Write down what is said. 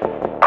Forever.